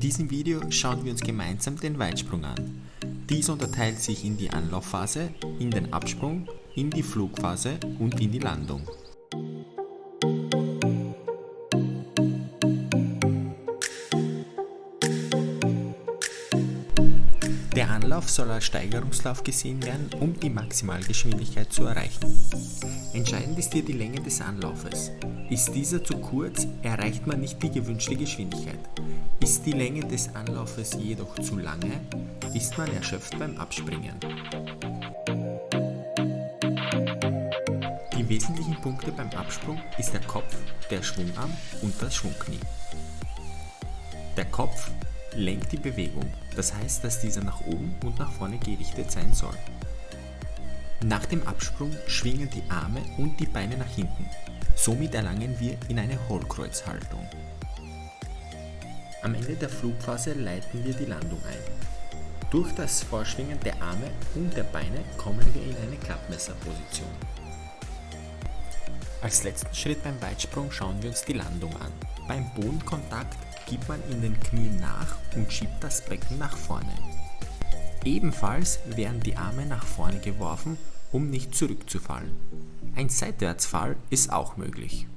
diesem Video schauen wir uns gemeinsam den Weitsprung an. Dies unterteilt sich in die Anlaufphase, in den Absprung, in die Flugphase und in die Landung. Der Anlauf soll als Steigerungslauf gesehen werden, um die Maximalgeschwindigkeit zu erreichen. Entscheidend ist hier die Länge des Anlaufes. Ist dieser zu kurz, erreicht man nicht die gewünschte Geschwindigkeit. Ist die Länge des Anlaufes jedoch zu lange, ist man erschöpft beim Abspringen. Die wesentlichen Punkte beim Absprung ist der Kopf, der Schwungarm und das Schwungknie. Der Kopf lenkt die Bewegung, das heißt, dass dieser nach oben und nach vorne gerichtet sein soll. Nach dem Absprung schwingen die Arme und die Beine nach hinten. Somit erlangen wir in eine Hohlkreuzhaltung. Am Ende der Flugphase leiten wir die Landung ein. Durch das Vorschwingen der Arme und der Beine kommen wir in eine Klappmesserposition. Als letzten Schritt beim Weitsprung schauen wir uns die Landung an. Beim Bodenkontakt gibt man in den Knien nach und schiebt das Becken nach vorne. Ebenfalls werden die Arme nach vorne geworfen, um nicht zurückzufallen. Ein Seitwärtsfall ist auch möglich.